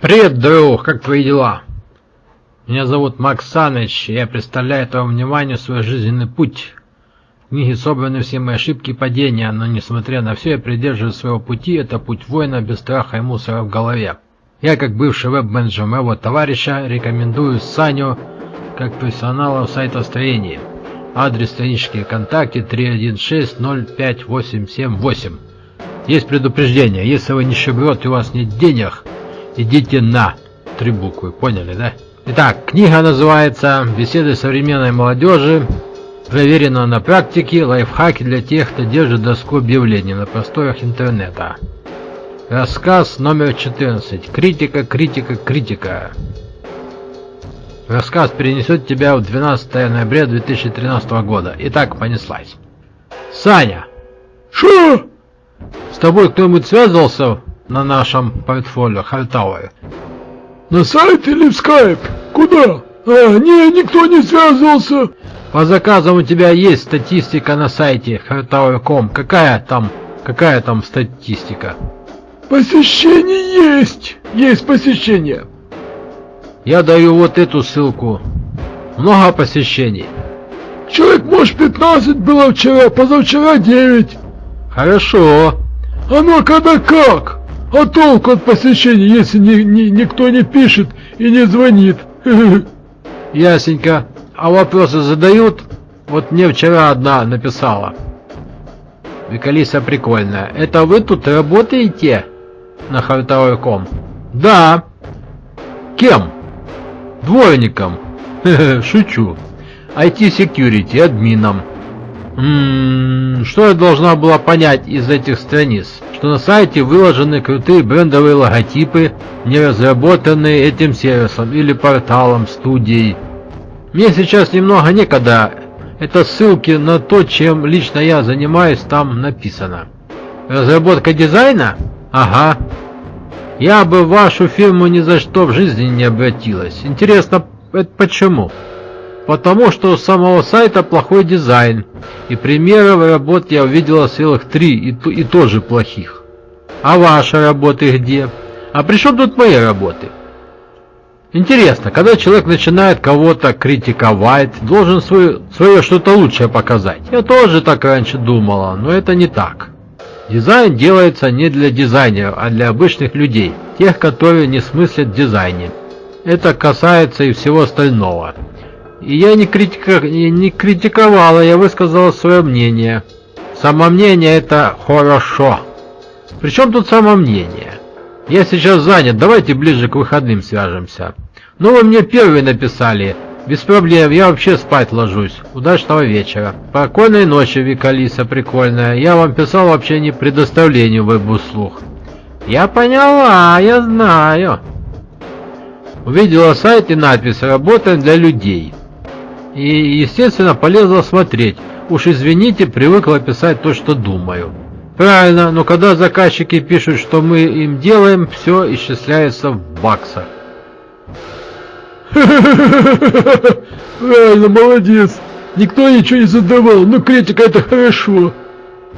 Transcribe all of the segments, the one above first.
Привет, друг, как твои дела? Меня зовут Макс Саныч, и я представляю твоему вниманию свой жизненный путь. В книге собраны все мои ошибки и падения, но несмотря на все, я придерживаюсь своего пути, это путь воина без страха и мусора в голове. Я, как бывший веб-менеджер моего товарища, рекомендую Саню как профессионала в сайтостроении. Адрес странички ВКонтакте 316-05878. Есть предупреждение, если вы не шиброт и у вас нет денег, идите на три буквы, поняли, да? Итак, книга называется «Беседы современной молодежи. Проверено на практике. Лайфхаки для тех, кто держит доску объявлений на просторах интернета». Рассказ номер 14. Критика, критика, критика. Рассказ перенесет тебя в 12 ноября 2013 года. Итак, понеслась. Саня! Шо? С тобой кто-нибудь связывался на нашем портфолио Хальтауэр? На сайте или в скайп? Куда? А, не, никто не связывался. По заказам у тебя есть статистика на сайте Hardtower.com. Какая там, какая там статистика? Посещение есть. Есть посещение. Я даю вот эту ссылку. Много посещений. Человек, может, 15 было вчера, позавчера 9. Хорошо. А ну, когда как? А толку от посещений, если ни, ни, никто не пишет и не звонит? Ясенько. А вопросы задают? Вот мне вчера одна написала. Викалиса прикольная. Это вы тут работаете? На хартовой.ком? Да. Кем? Дворником. Шучу. IT-security, админом. М -м, что я должна была понять из этих страниц? Что на сайте выложены крутые брендовые логотипы, не разработанные этим сервисом или порталом, студией. Мне сейчас немного некогда. Это ссылки на то, чем лично я занимаюсь, там написано. Разработка дизайна? Ага. Я бы в вашу фирму ни за что в жизни не обратилась. Интересно, это почему? Потому что у самого сайта плохой дизайн. И примеров работ я увидела целых три, и, и тоже плохих. А ваши работы где? А при чем тут мои работы? Интересно, когда человек начинает кого-то критиковать, должен свое, свое что-то лучшее показать. Я тоже так раньше думала, но это не так. Дизайн делается не для дизайнеров, а для обычных людей, тех, которые не смыслят дизайне. Это касается и всего остального. И я не, критика, не критиковала, я высказала свое мнение. Самомнение это хорошо. Причем тут самомнение? Я сейчас занят, давайте ближе к выходным свяжемся. Ну вы мне первые написали. Без проблем, я вообще спать ложусь. Удачного вечера. Спокойной ночи, Викалиса прикольная. Я вам писал вообще не предоставлению веб-услуг. Я поняла, я знаю. Увидела сайт и надпись «Работаем для людей». И, естественно, полезла смотреть. Уж извините, привыкла писать то, что думаю. Правильно, но когда заказчики пишут, что мы им делаем, все исчисляется в баксах. Правильно, молодец. Никто ничего не задавал, но критика это хорошо.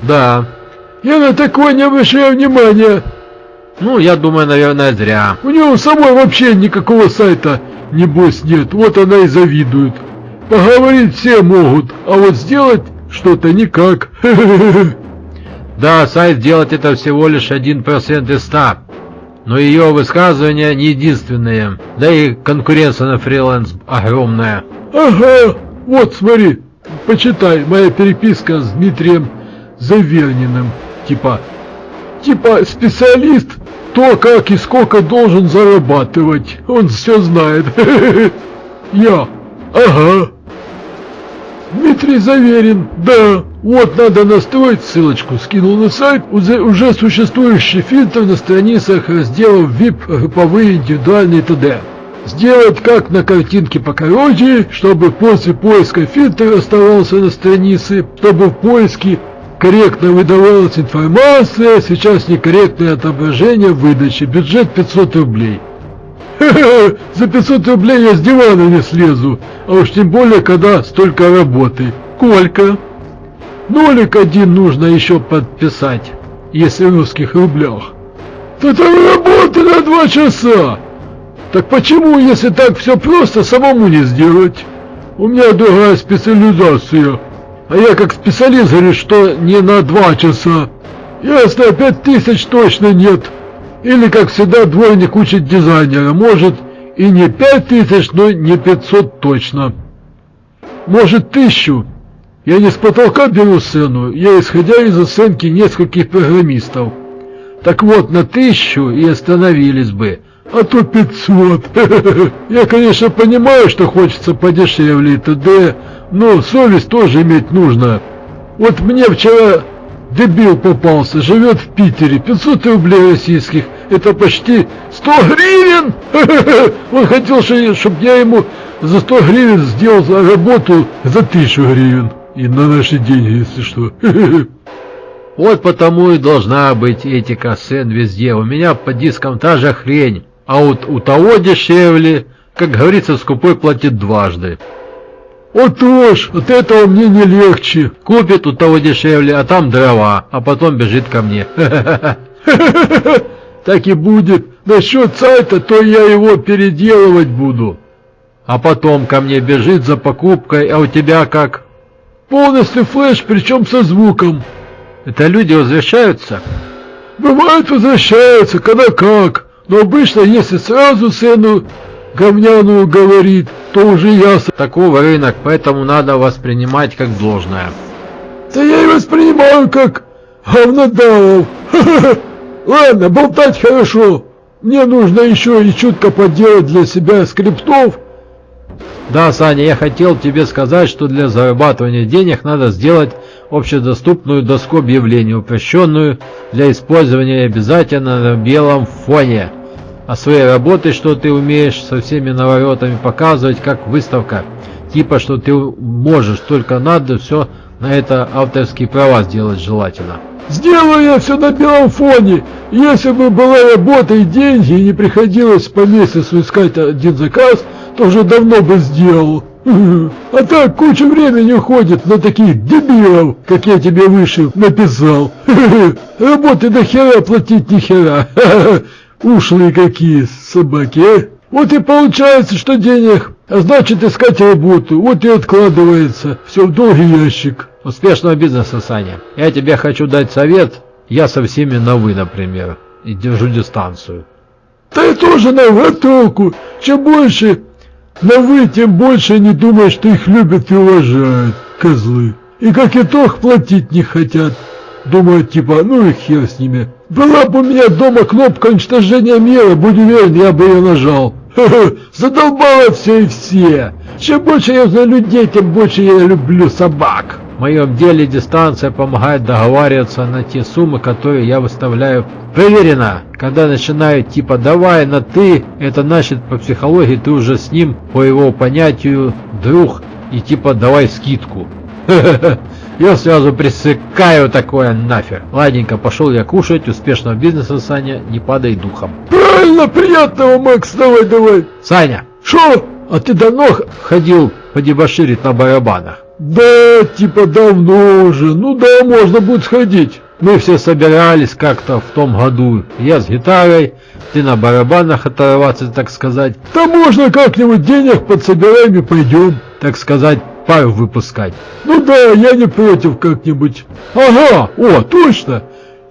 Да. Я на такое не обращаю внимания. Ну, я думаю, наверное, зря. У него самой вообще никакого сайта, небось, нет. Вот она и завидует. Поговорить все могут, а вот сделать что-то никак. Да, сайт сделать это всего лишь 1% из 100. Но ее высказывания не единственные. Да и конкуренция на фриланс огромная. Ага, вот смотри, почитай, моя переписка с Дмитрием Заверниным. Типа, типа специалист, то как и сколько должен зарабатывать. Он все знает. Я, ага. Дмитрий Заверин, да, вот надо настроить, ссылочку скинул на сайт, уже, существующий фильтр на страницах разделов VIP, групповые, индивидуальные т.д. Сделать как на картинке покороче, чтобы после поиска фильтр оставался на странице, чтобы в поиске корректно выдавалась информация, сейчас некорректное отображение выдачи, бюджет 500 рублей. За 500 рублей я с дивана не слезу, а уж тем более, когда столько работы. Сколько? Нолик один нужно еще подписать, если в русских рублях. Там работы на два часа. Так почему, если так все просто, самому не сделать? У меня другая специализация. А я как специалист говорю, что не на два часа. Ясно, пять тысяч точно нет. Или, как всегда, двойник учит дизайнера. Может, и не пять тысяч, но не пятьсот точно. Может, тысячу. Я не с потолка беру сцену, я исходя из оценки нескольких программистов. Так вот, на тысячу и остановились бы, а то пятьсот. Я, конечно, понимаю, что хочется подешевле и т.д., но совесть тоже иметь нужно. Вот мне вчера дебил попался, живет в Питере, 500 рублей российских, это почти 100 гривен! Он хотел, чтобы я ему за 100 гривен сделал работу за 1000 гривен. И на наши деньги, если что. Вот потому и должна быть этика сцен везде. У меня по дискам та же хрень, а вот у того дешевле, как говорится, скупой платит дважды. Вот уж, от этого мне не легче. Купит у того дешевле, а там дрова, а потом бежит ко мне. Так и будет. Насчет сайта, то я его переделывать буду. А потом ко мне бежит за покупкой, а у тебя как? Полностью флеш, причем со звуком. Это люди возвращаются? Бывает возвращаются, когда как. Но обычно, если сразу цену говняную говорит, то уже ясно. Такого рынок, поэтому надо воспринимать как должное. Да я и воспринимаю как говнодавов. Ладно, болтать хорошо. Мне нужно еще и чутко поделать для себя скриптов, да, Саня, я хотел тебе сказать, что для зарабатывания денег надо сделать общедоступную доску объявлений, упрощенную для использования обязательно на белом фоне. А своей работой, что ты умеешь со всеми наворотами показывать, как выставка. Типа, что ты можешь, только надо все на это авторские права сделать желательно. Сделаю я все на белом фоне. Если бы была работа и деньги, и не приходилось по месяцу искать один заказ, то уже давно бы сделал. А так куча времени уходит на таких дебилов, как я тебе выше написал. Работы до хера платить ни хера. Ушлые какие собаки, а? Вот и получается, что денег, а значит искать работу, вот и откладывается, все в долгий ящик. Успешного бизнеса, Саня. Я тебе хочу дать совет, я со всеми на «вы», например, и держу дистанцию. Я тоже на «вы» толку, чем больше на «вы», тем больше не думай, что их любят и уважают, козлы. И как итог платить не хотят. Думают типа, ну и хер с ними. Была бы у меня дома кнопка уничтожения мира, будь уверен, я бы ее нажал. Задолбало все и все. Чем больше я знаю людей, тем больше я люблю собак. В моем деле дистанция помогает договариваться на те суммы, которые я выставляю. Проверено! Когда начинают типа «давай на ты», это значит по психологии ты уже с ним, по его понятию, друг, и типа «давай скидку». Я сразу пресекаю такое нафиг. Ладненько, пошел я кушать, успешного бизнеса, Саня, не падай духом. Правильно, приятного, Макс, давай, давай. Саня. Шо? А ты давно ходил подебоширить на барабанах? Да, типа давно уже. Ну да, можно будет сходить. Мы все собирались как-то в том году. Я с гитарой, ты на барабанах оторваться, так сказать. Да можно как-нибудь денег подсобираем и пойдем. Так сказать, пару выпускать. Ну да, я не против как-нибудь. Ага, о, точно.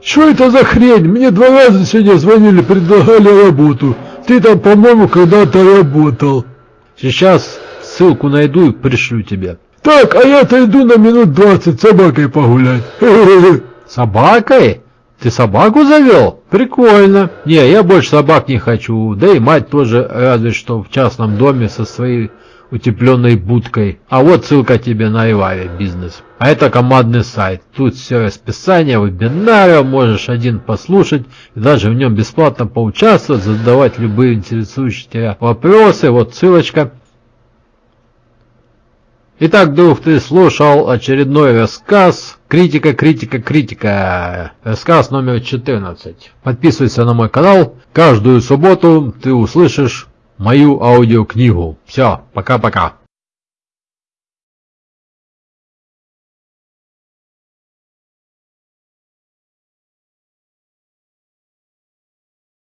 Что это за хрень? Мне два раза сегодня звонили, предлагали работу. Ты там, по-моему, когда-то работал. Сейчас ссылку найду и пришлю тебе. Так, а я-то иду на минут двадцать собакой погулять. Собакой? Ты собаку завел? Прикольно. Не, я больше собак не хочу. Да и мать тоже разве что в частном доме со своей утепленной будкой. А вот ссылка тебе на Иваре бизнес. А это командный сайт. Тут все расписание вебинара, можешь один послушать и даже в нем бесплатно поучаствовать, задавать любые интересующие тебя вопросы. Вот ссылочка. Итак, друг, ты слушал очередной рассказ. Критика, критика, критика. Рассказ номер 14. Подписывайся на мой канал. Каждую субботу ты услышишь мою аудиокнигу. Все, пока-пока.